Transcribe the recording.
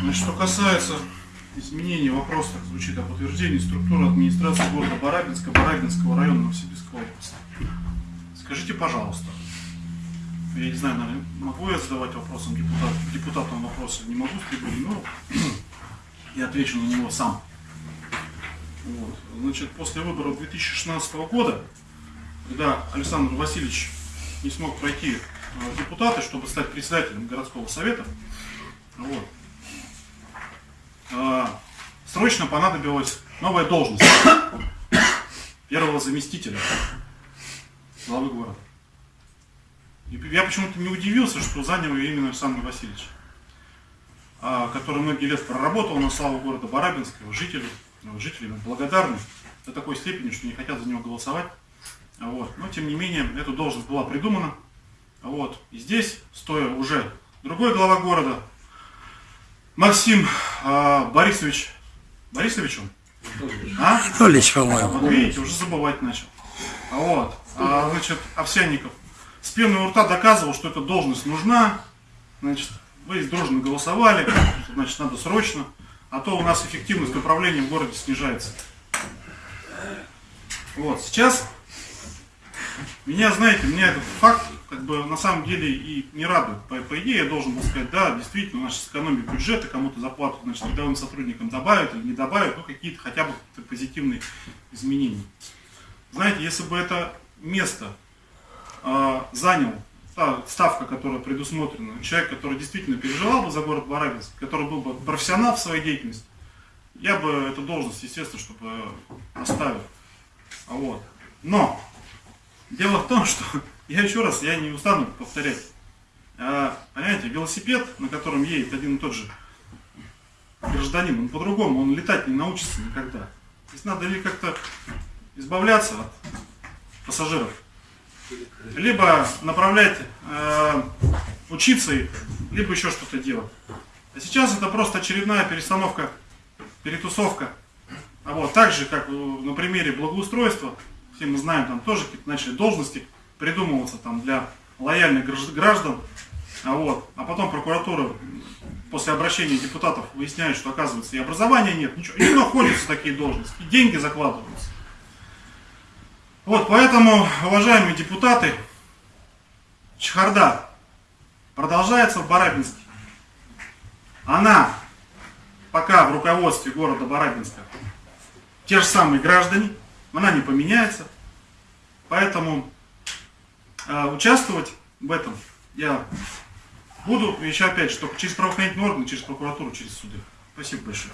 Значит, что касается изменения вопроса, так звучит об утверждении структуры администрации города Барабинска, Барабинского района Новосибирской области. Скажите, пожалуйста, я не знаю, наверное, могу я задавать вопросом депутат, депутатам вопросы, не могу с но я отвечу на него сам. Вот. Значит, после выборов 2016 года, когда Александр Васильевич не смог пройти э, депутаты, чтобы стать председателем городского совета, вот, э, срочно понадобилась новая должность первого заместителя главы города. И я почему-то не удивился, что занял ее именно Александр Васильевич, а, который многие лет проработал на славу города Барабинска, жители, ну, жители благодарны до такой степени, что не хотят за него голосовать. Вот. Но тем не менее, эта должность была придумана. Вот. И здесь, стоя уже другой глава города, Максим а, Борисович, Борисович он? А? Анатольевич, по-моему. Вот видите, уже забывать начал. Вот. А, значит, Овсянников с пеной у рта доказывал, что эта должность нужна. Значит, вы дружно голосовали, значит, надо срочно. А то у нас эффективность управления в городе снижается. Вот, сейчас меня, знаете, меня этот факт как бы на самом деле и не радует. По, по идее я должен был сказать, да, действительно, у нас сэкономит бюджет, и кому-то зарплату, значит, рядовым сотрудникам добавят или не добавят, ну какие-то хотя бы какие позитивные изменения. Знаете, если бы это место э, занял та ставка, которая предусмотрена, человек, который действительно переживал бы за город Барабинск, который был бы профессионал в своей деятельности, я бы эту должность, естественно, чтобы оставил. Вот. Но дело в том, что я еще раз, я не устану повторять. А, понимаете, велосипед, на котором едет один и тот же гражданин, он по-другому, он летать не научится никогда. Здесь надо ли как-то избавляться от пассажиров, либо направлять, э, учиться либо еще что-то делать. А сейчас это просто очередная перестановка, перетусовка. А вот так же, как на примере благоустройства, все мы знаем, там тоже какие-то начали должности придумываться там для лояльных граждан, а, вот, а потом прокуратура после обращения депутатов выясняет, что оказывается и образования нет, ничего, и находятся такие должности, и деньги закладываются. Вот, поэтому, уважаемые депутаты, чехарда продолжается в Барабинске. Она пока в руководстве города Барабинска те же самые граждане, она не поменяется. Поэтому э, участвовать в этом я буду, еще опять только через правоохранительные органы, через прокуратуру, через суды. Спасибо большое.